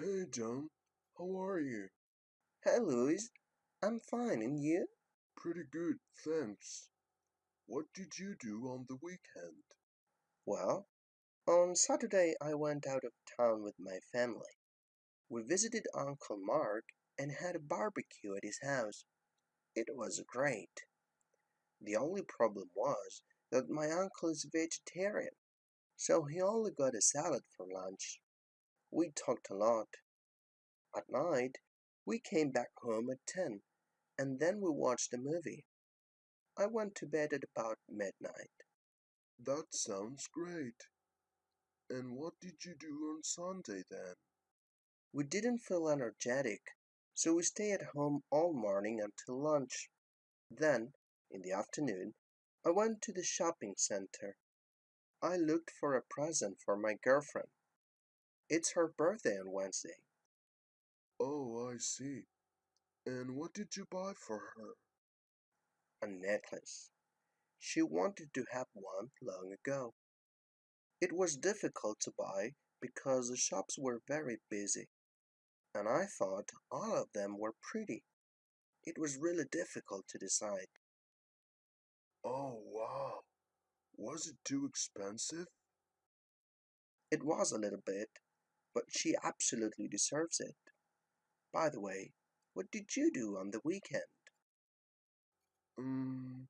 Hey John, how are you? Hey Louis, I'm fine, and you? Pretty good, thanks. What did you do on the weekend? Well, on Saturday I went out of town with my family. We visited Uncle Mark and had a barbecue at his house. It was great. The only problem was that my uncle is vegetarian, so he only got a salad for lunch. We talked a lot. At night, we came back home at 10, and then we watched a movie. I went to bed at about midnight. That sounds great. And what did you do on Sunday then? We didn't feel energetic, so we stayed at home all morning until lunch. Then, in the afternoon, I went to the shopping center. I looked for a present for my girlfriend. It's her birthday on Wednesday. Oh, I see. And what did you buy for her? A necklace. She wanted to have one long ago. It was difficult to buy because the shops were very busy, and I thought all of them were pretty. It was really difficult to decide. Oh, wow. Was it too expensive? It was a little bit, but she absolutely deserves it. By the way, what did you do on the weekend? Um,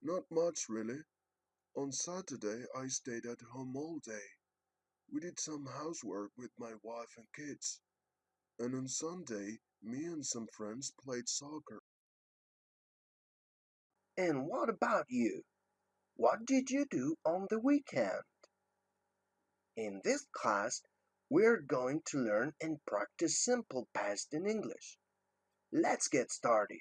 not much really. On Saturday, I stayed at home all day. We did some housework with my wife and kids. And on Sunday, me and some friends played soccer. And what about you? What did you do on the weekend? In this class, we're going to learn and practice simple past in English. Let's get started.